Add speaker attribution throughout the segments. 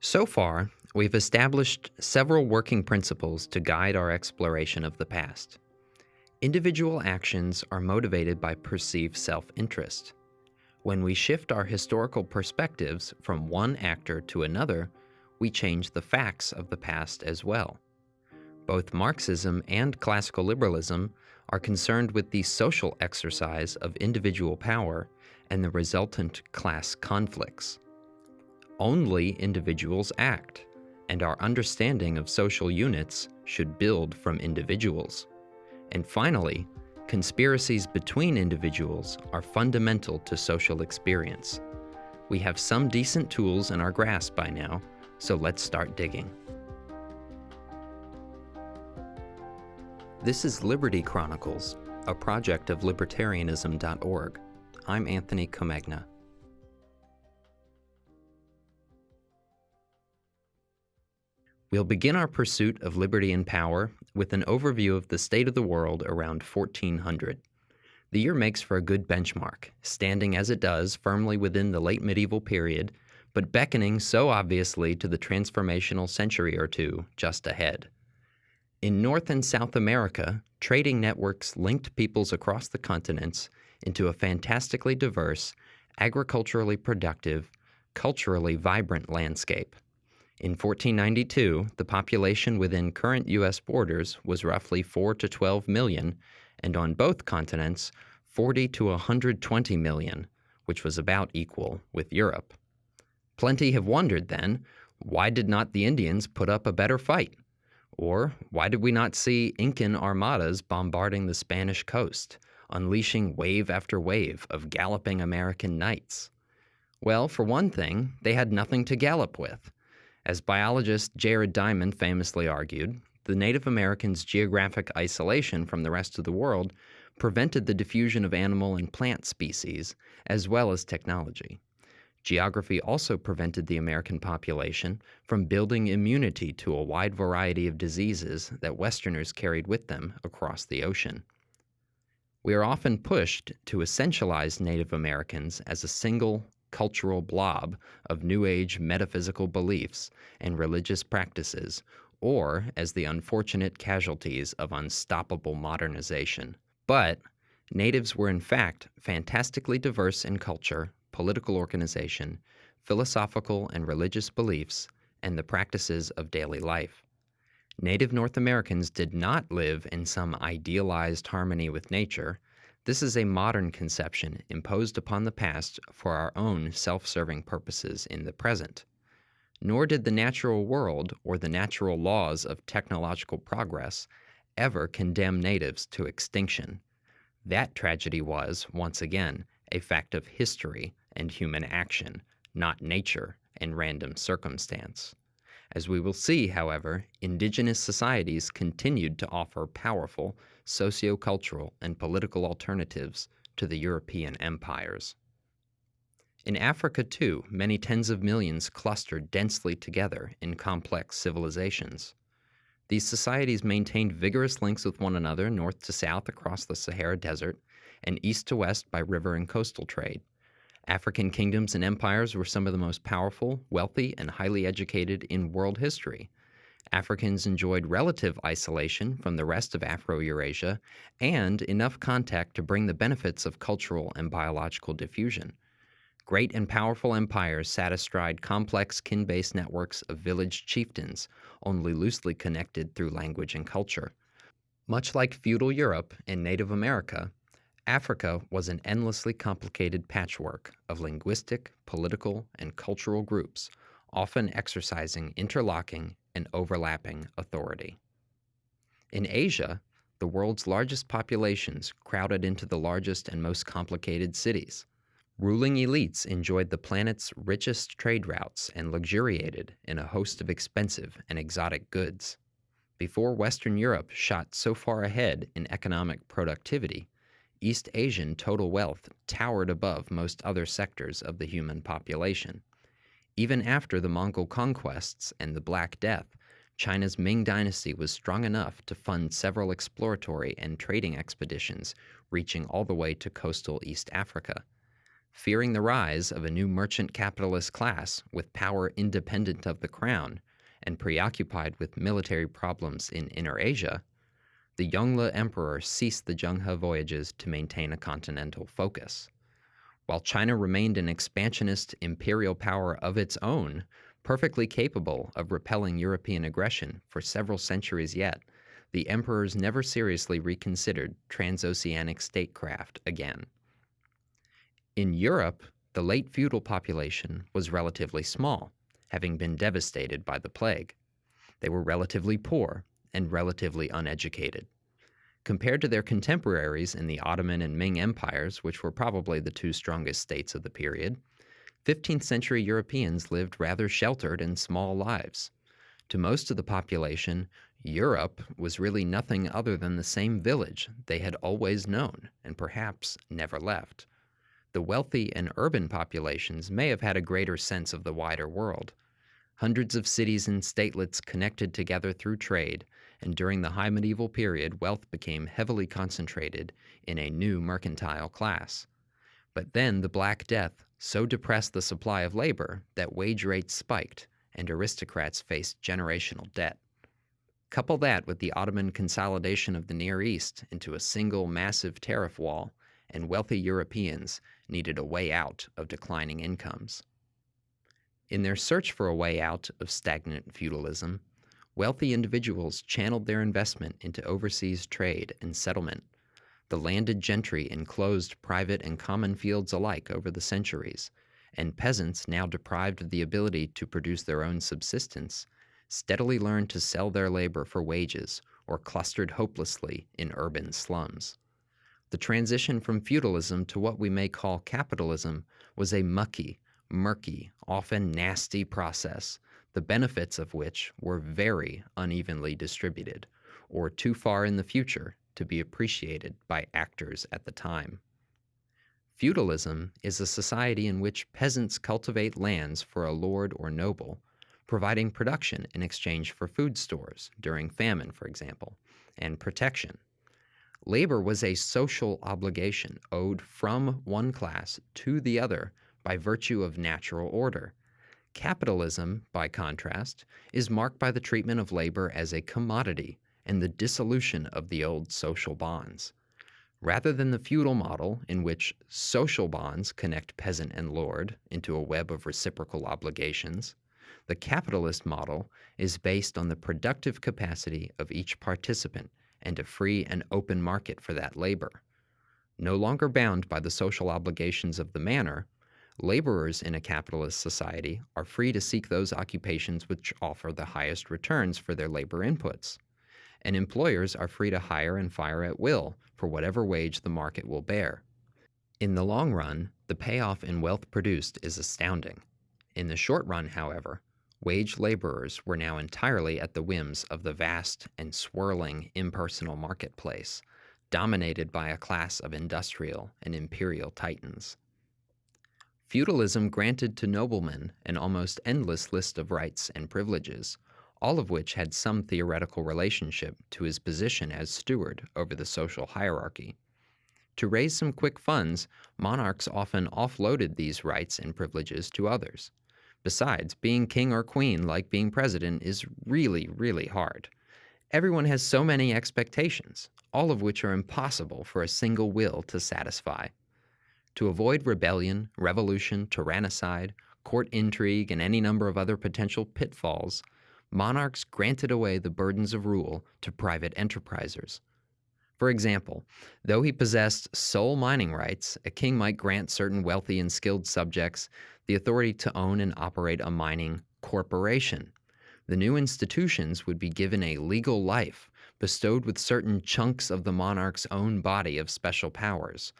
Speaker 1: So far, we've established several working principles to guide our exploration of the past. Individual actions are motivated by perceived self interest. When we shift our historical perspectives from one actor to another, we change the facts of the past as well. Both Marxism and classical liberalism are concerned with the social exercise of individual power and the resultant class conflicts. Only individuals act, and our understanding of social units should build from individuals. And finally, conspiracies between individuals are fundamental to social experience. We have some decent tools in our grasp by now, so let's start digging. This is Liberty Chronicles, a project of libertarianism.org. I'm Anthony Comegna. We'll begin our pursuit of liberty and power with an overview of the state of the world around 1400. The year makes for a good benchmark, standing as it does firmly within the late medieval period, but beckoning so obviously to the transformational century or two just ahead. In North and South America, trading networks linked peoples across the continents into a fantastically diverse, agriculturally productive, culturally vibrant landscape. In 1492, the population within current U.S. borders was roughly 4 to 12 million, and on both continents, 40 to 120 million, which was about equal with Europe. Plenty have wondered then, why did not the Indians put up a better fight? Or why did we not see Incan armadas bombarding the Spanish coast, unleashing wave after wave of galloping American knights? Well, for one thing, they had nothing to gallop with. As biologist Jared Diamond famously argued, the Native Americans' geographic isolation from the rest of the world prevented the diffusion of animal and plant species, as well as technology. Geography also prevented the American population from building immunity to a wide variety of diseases that Westerners carried with them across the ocean. We are often pushed to essentialize Native Americans as a single cultural blob of New Age metaphysical beliefs and religious practices, or as the unfortunate casualties of unstoppable modernization. But natives were in fact fantastically diverse in culture, political organization, philosophical and religious beliefs, and the practices of daily life. Native North Americans did not live in some idealized harmony with nature, this is a modern conception imposed upon the past for our own self serving purposes in the present. Nor did the natural world or the natural laws of technological progress ever condemn natives to extinction. That tragedy was, once again, a fact of history and human action, not nature and random circumstance. As we will see, however, indigenous societies continued to offer powerful sociocultural and political alternatives to the European empires. In Africa, too, many tens of millions clustered densely together in complex civilizations. These societies maintained vigorous links with one another north to south across the Sahara Desert and east to west by river and coastal trade. African kingdoms and empires were some of the most powerful, wealthy, and highly educated in world history. Africans enjoyed relative isolation from the rest of Afro Eurasia and enough contact to bring the benefits of cultural and biological diffusion. Great and powerful empires sat astride complex kin based networks of village chieftains, only loosely connected through language and culture. Much like feudal Europe and Native America, Africa was an endlessly complicated patchwork of linguistic, political, and cultural groups, often exercising interlocking and overlapping authority. In Asia, the world's largest populations crowded into the largest and most complicated cities. Ruling elites enjoyed the planet's richest trade routes and luxuriated in a host of expensive and exotic goods. Before Western Europe shot so far ahead in economic productivity, East Asian total wealth towered above most other sectors of the human population. Even after the Mongol conquests and the Black Death, China's Ming Dynasty was strong enough to fund several exploratory and trading expeditions reaching all the way to coastal East Africa. fearing the rise of a new merchant capitalist class with power independent of the crown and preoccupied with military problems in Inner Asia, the Yongle Emperor ceased the Zheng He voyages to maintain a continental focus. While China remained an expansionist imperial power of its own, perfectly capable of repelling European aggression for several centuries yet, the emperors never seriously reconsidered transoceanic statecraft again. In Europe, the late feudal population was relatively small, having been devastated by the plague. They were relatively poor and relatively uneducated. Compared to their contemporaries in the Ottoman and Ming empires, which were probably the two strongest states of the period, 15th century Europeans lived rather sheltered and small lives. To most of the population, Europe was really nothing other than the same village they had always known and perhaps never left. The wealthy and urban populations may have had a greater sense of the wider world. Hundreds of cities and statelets connected together through trade and during the high medieval period, wealth became heavily concentrated in a new mercantile class. But then the Black Death so depressed the supply of labor that wage rates spiked and aristocrats faced generational debt. Couple that with the Ottoman consolidation of the Near East into a single massive tariff wall, and wealthy Europeans needed a way out of declining incomes. In their search for a way out of stagnant feudalism, wealthy individuals channeled their investment into overseas trade and settlement. The landed gentry enclosed private and common fields alike over the centuries, and peasants, now deprived of the ability to produce their own subsistence, steadily learned to sell their labor for wages or clustered hopelessly in urban slums. The transition from feudalism to what we may call capitalism was a mucky, murky, often nasty process the benefits of which were very unevenly distributed, or too far in the future to be appreciated by actors at the time. Feudalism is a society in which peasants cultivate lands for a lord or noble, providing production in exchange for food stores during famine, for example, and protection. Labor was a social obligation owed from one class to the other by virtue of natural order, Capitalism, by contrast, is marked by the treatment of labor as a commodity and the dissolution of the old social bonds. Rather than the feudal model in which social bonds connect peasant and lord into a web of reciprocal obligations, the capitalist model is based on the productive capacity of each participant and a free and open market for that labor. No longer bound by the social obligations of the manor, Laborers in a capitalist society are free to seek those occupations which offer the highest returns for their labor inputs. And employers are free to hire and fire at will for whatever wage the market will bear. In the long run, the payoff in wealth produced is astounding. In the short run, however, wage laborers were now entirely at the whims of the vast and swirling impersonal marketplace, dominated by a class of industrial and imperial titans. Feudalism granted to noblemen an almost endless list of rights and privileges, all of which had some theoretical relationship to his position as steward over the social hierarchy. To raise some quick funds, monarchs often offloaded these rights and privileges to others. Besides, being king or queen, like being president, is really, really hard. Everyone has so many expectations, all of which are impossible for a single will to satisfy. To avoid rebellion, revolution, tyrannicide, court intrigue, and any number of other potential pitfalls, monarchs granted away the burdens of rule to private enterprisers. For example, though he possessed sole mining rights, a king might grant certain wealthy and skilled subjects the authority to own and operate a mining corporation. The new institutions would be given a legal life, bestowed with certain chunks of the monarch's own body of special powers,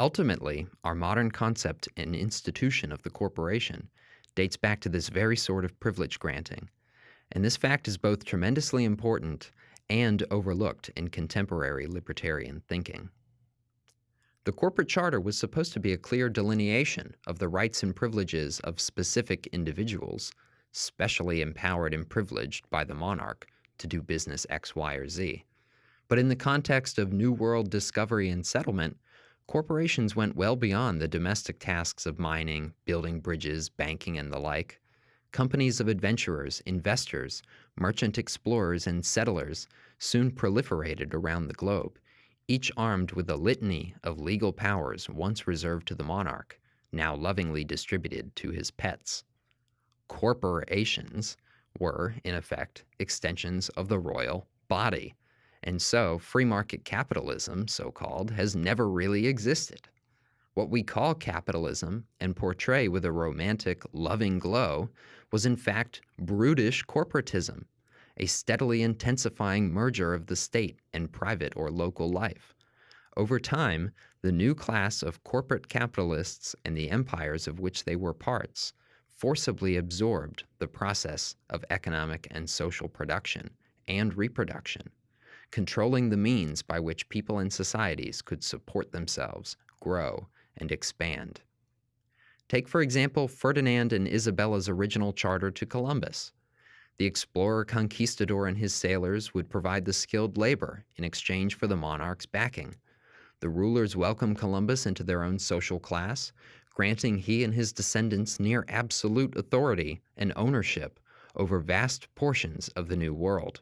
Speaker 1: Ultimately, our modern concept and institution of the corporation dates back to this very sort of privilege granting, and this fact is both tremendously important and overlooked in contemporary libertarian thinking. The corporate charter was supposed to be a clear delineation of the rights and privileges of specific individuals, specially empowered and privileged by the monarch to do business X, Y, or Z. But in the context of New World discovery and settlement, corporations went well beyond the domestic tasks of mining, building bridges, banking, and the like. Companies of adventurers, investors, merchant explorers, and settlers soon proliferated around the globe, each armed with a litany of legal powers once reserved to the monarch, now lovingly distributed to his pets. Corporations were, in effect, extensions of the royal body and so, free market capitalism, so called, has never really existed. What we call capitalism and portray with a romantic, loving glow was in fact brutish corporatism, a steadily intensifying merger of the state and private or local life. Over time, the new class of corporate capitalists and the empires of which they were parts forcibly absorbed the process of economic and social production and reproduction controlling the means by which people and societies could support themselves, grow, and expand. Take, for example, Ferdinand and Isabella's original charter to Columbus. The explorer conquistador and his sailors would provide the skilled labor in exchange for the monarch's backing. The rulers welcomed Columbus into their own social class, granting he and his descendants near absolute authority and ownership over vast portions of the New World.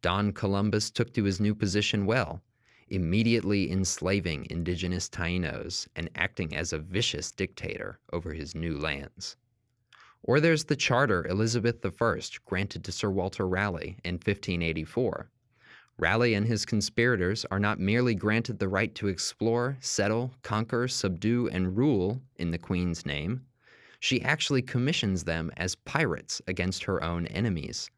Speaker 1: Don Columbus took to his new position well, immediately enslaving indigenous Tainos and acting as a vicious dictator over his new lands. Or there's the charter Elizabeth I granted to Sir Walter Raleigh in 1584. Raleigh and his conspirators are not merely granted the right to explore, settle, conquer, subdue, and rule in the Queen's name. She actually commissions them as pirates against her own enemies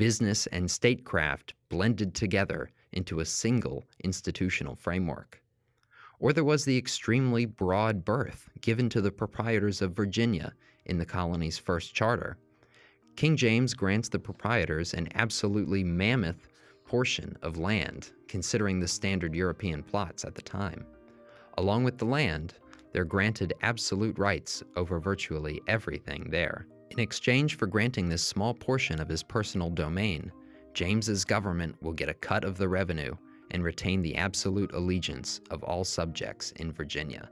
Speaker 1: business and statecraft blended together into a single institutional framework. Or there was the extremely broad berth given to the proprietors of Virginia in the colony's first charter. King James grants the proprietors an absolutely mammoth portion of land, considering the standard European plots at the time. Along with the land, they're granted absolute rights over virtually everything there. In exchange for granting this small portion of his personal domain, James's government will get a cut of the revenue and retain the absolute allegiance of all subjects in Virginia.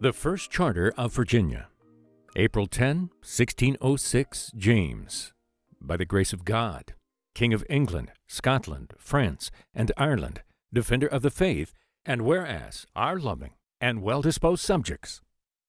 Speaker 2: The First Charter of Virginia, April 10, 1606, James. By the grace of God, King of England, Scotland, France, and Ireland, defender of the faith, and whereas our loving and well disposed subjects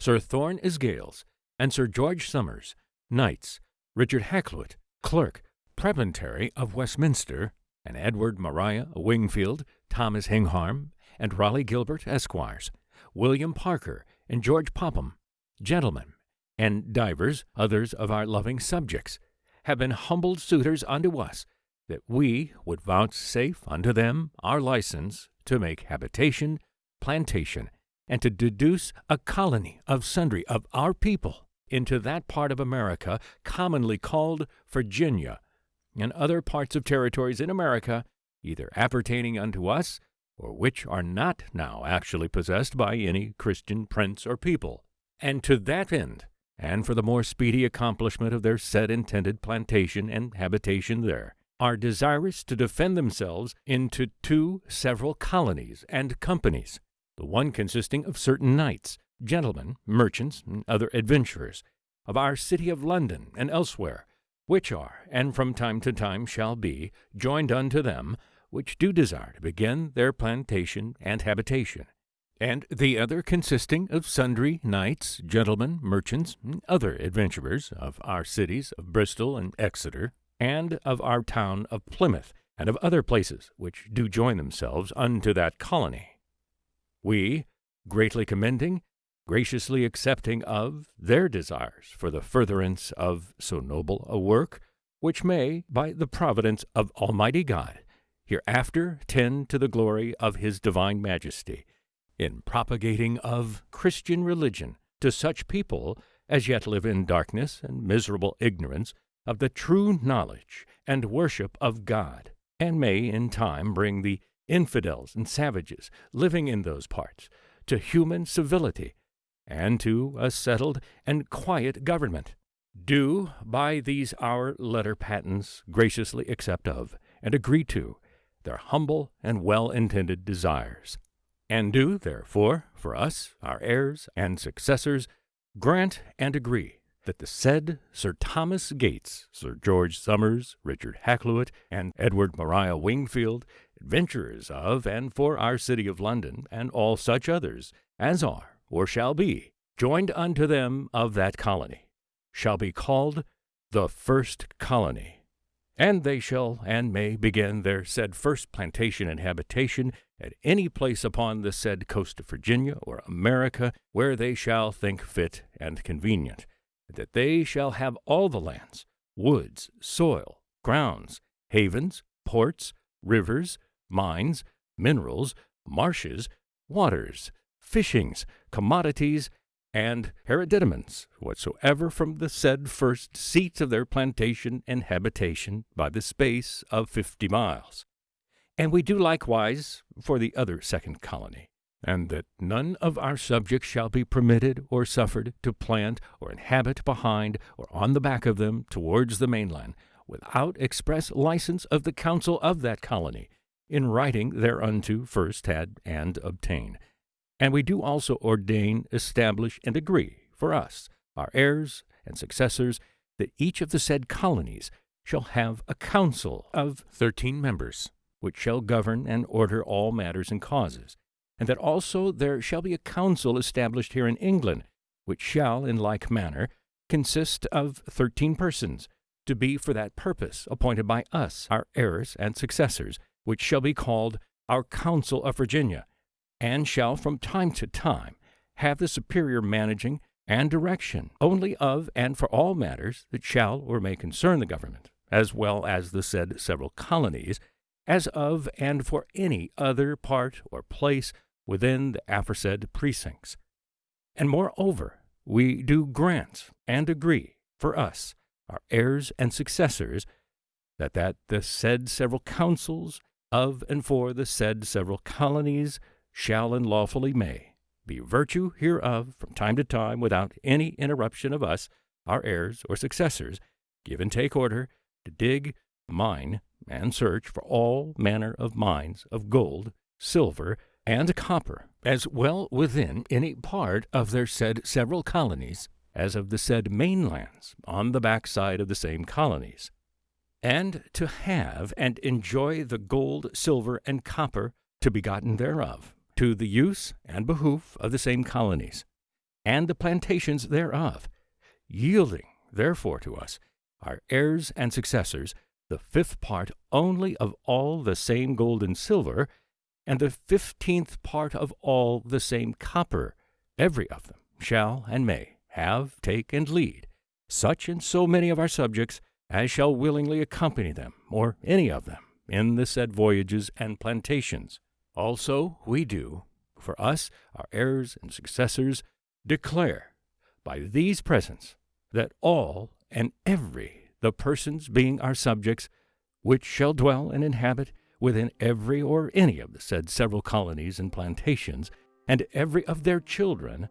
Speaker 2: Sir Thomas Gates, and Sir George Somers, Knights, Richard Hakluyt, Clerk, Prebendary of Westminster, and Edward Maria Wingfield, Thomas Hanham, and Raleigh Gilbert, Esquires, William Parker, and George Popham, gentlemen, and divers others of our loving subjects, have been humbled suitors unto us, that we would vouchsafe unto them our license to make habitation, plantation, and to deduce a colony of sundry of our people into that part of America commonly called Virginia, and other parts of territories in America, either appertaining unto us, or which are not now actually possessed by any Christian prince or people. And to that end, and for the more speedy accomplishment of their said intended plantation and habitation there, are desirous to defend themselves into two several colonies and companies, the one consisting of certain knights, gentlemen, merchants, and other adventurers, of our city of London and elsewhere, which are, and from time to time shall be, joined unto them, which do desire to begin their plantation and habitation, and the other consisting of sundry knights, gentlemen, merchants, and other adventurers of our cities of Bristol and Exeter, and of our town of Plymouth, and of other places which do join themselves unto that colony we, greatly commending, graciously accepting of their desires for the furtherance of so noble a work, which may, by the providence of Almighty God, hereafter tend to the glory of His divine majesty, in propagating of Christian religion to such people as yet live in darkness and miserable ignorance of the true knowledge and worship of God, and may in time bring the infidels and savages living in those parts, to human civility, and to a settled and quiet government. Do by these our letter patents graciously accept of, and agree to, their humble and well intended desires. And do, therefore, for us, our heirs and successors, grant and agree that the said Sir Thomas Gates, Sir George Somers, Richard Hakluyt, and Edward Maria Wingfield, adventurers of and for our city of London, and all such others as are or shall be joined unto them of that colony, shall be called the first colony. And they shall and may begin their said first plantation and habitation at any place upon the said coast of Virginia or America where they shall think fit and convenient, that they shall have all the lands, woods, soil, grounds, havens, ports, rivers, mines, minerals, marshes, waters, fishings, commodities, and hereditaments whatsoever from the said first seats of their plantation and habitation by the space of fifty miles. And we do likewise for the other second colony, and that none of our subjects shall be permitted or suffered to plant or inhabit behind or on the back of them towards the mainland, without express license of the council of that colony, in writing thereunto first had and obtained. And we do also ordain, establish, and agree for us, our heirs and successors, that each of the said colonies shall have a council of thirteen members, which shall govern and order all matters and causes, and that also there shall be a council established here in England, which shall, in like manner, consist of thirteen persons, to be for that purpose appointed by us, our heirs and successors, which shall be called our Council of Virginia, and shall from time to time have the superior managing and direction only of and for all matters that shall or may concern the government, as well as the said several colonies, as of and for any other part or place within the aforesaid precincts. And moreover, we do grant and agree for us, our heirs and successors, that that the said several councils of and for the said several colonies shall and lawfully may be virtue hereof from time to time without any interruption of us, our heirs or successors, give and take order to dig, mine, and search for all manner of mines of gold, silver, and copper, as well within any part of their said several colonies as of the said mainlands on the backside of the same colonies, and to have and enjoy the gold, silver, and copper to be gotten thereof, to the use and behoof of the same colonies, and the plantations thereof, yielding therefore to us, our heirs and successors, the fifth part only of all the same gold and silver, and the fifteenth part of all the same copper, every of them shall and may have, take, and lead such and so many of our subjects as shall willingly accompany them, or any of them, in the said voyages and plantations. Also, we do, for us, our heirs and successors, declare by these presents that all and every the persons being our subjects, which shall dwell and inhabit within every or any of the said several colonies and plantations, and every of their children,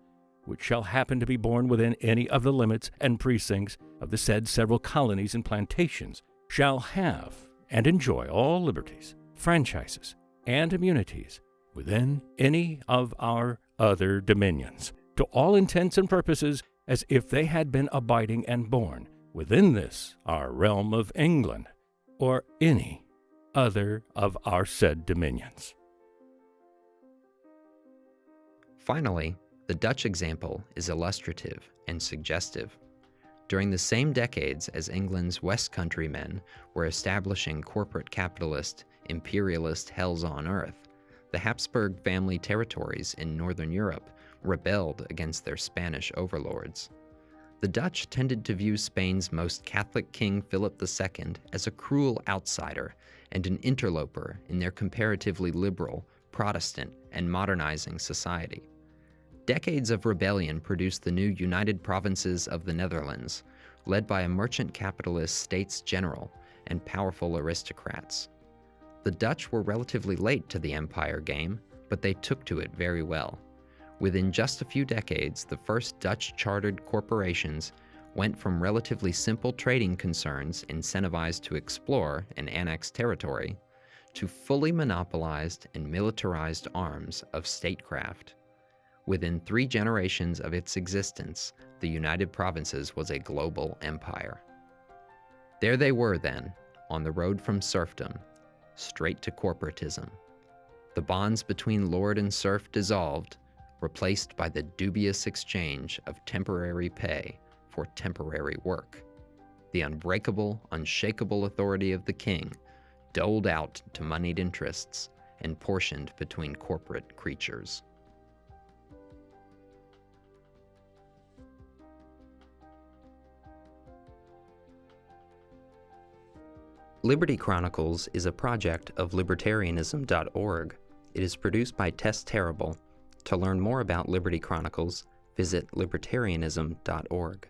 Speaker 2: which shall happen to be born within any of the limits and precincts of the said several colonies and plantations, shall have and enjoy all liberties, franchises, and immunities within any of our other dominions, to all intents and purposes as if they had been abiding and born within this our realm of England, or any other of our said dominions.
Speaker 1: Finally, the Dutch example is illustrative and suggestive. During the same decades as England's West Country men were establishing corporate capitalist, imperialist hells on earth, the Habsburg family territories in Northern Europe rebelled against their Spanish overlords. The Dutch tended to view Spain's most Catholic king Philip II as a cruel outsider and an interloper in their comparatively liberal, Protestant, and modernizing society. Decades of rebellion produced the new United Provinces of the Netherlands, led by a merchant capitalist states general and powerful aristocrats. The Dutch were relatively late to the empire game, but they took to it very well. Within just a few decades, the first Dutch chartered corporations went from relatively simple trading concerns incentivized to explore and annex territory to fully monopolized and militarized arms of statecraft. Within three generations of its existence, the United Provinces was a global empire. There they were then, on the road from serfdom, straight to corporatism. The bonds between lord and serf dissolved, replaced by the dubious exchange of temporary pay for temporary work. The unbreakable, unshakable authority of the king doled out to moneyed interests and portioned between corporate creatures. Liberty Chronicles is a project of libertarianism.org. It is produced by Tess Terrible. To learn more about Liberty Chronicles, visit libertarianism.org.